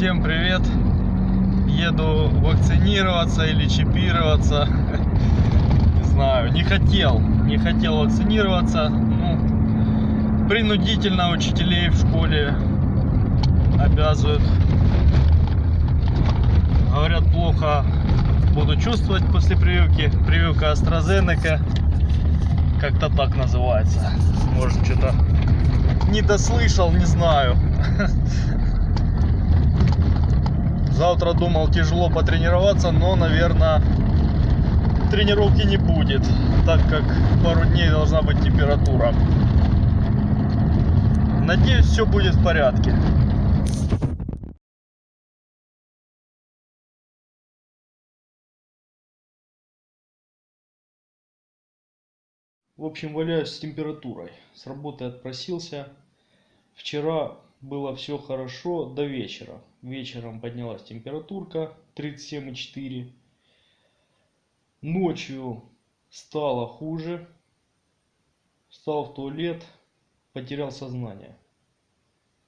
Всем привет! Еду вакцинироваться или чипироваться. Не знаю, не хотел. Не хотел вакцинироваться. Ну, принудительно учителей в школе обязывают. Говорят, плохо буду чувствовать после прививки. Прививка AstraZeneca. Как-то так называется. Может, что-то не дослышал, не знаю. Завтра думал тяжело потренироваться, но, наверное, тренировки не будет, так как пару дней должна быть температура. Надеюсь, все будет в порядке. В общем, валяюсь с температурой. С работы отпросился. Вчера было все хорошо до вечера. Вечером поднялась температурка 37,4. Ночью стало хуже. Встал в туалет, потерял сознание.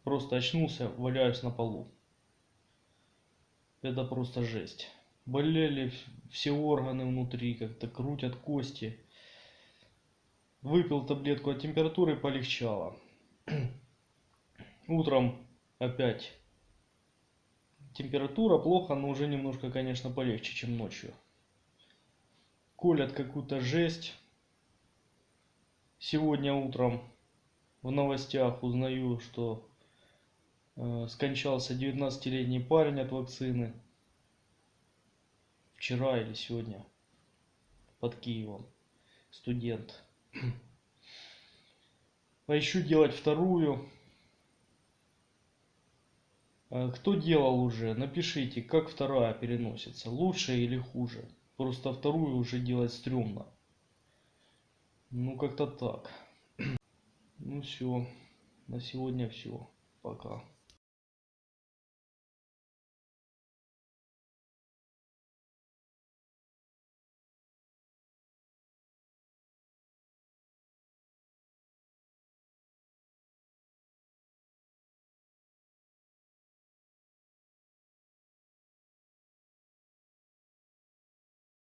Просто очнулся, валяюсь на полу. Это просто жесть. Болели все органы внутри, как-то крутят кости. Выпил таблетку от температуры, полегчало. Утром опять температура плохо, но уже немножко, конечно, полегче, чем ночью. Колят какую-то жесть. Сегодня утром в новостях узнаю, что э, скончался 19-летний парень от вакцины. Вчера или сегодня под Киевом. Студент. А еще делать вторую. А Кто делал уже, напишите, как вторая переносится, лучше или хуже. Просто вторую уже делать стрёмно. Ну как-то так. Ну все, на сегодня все. Пока.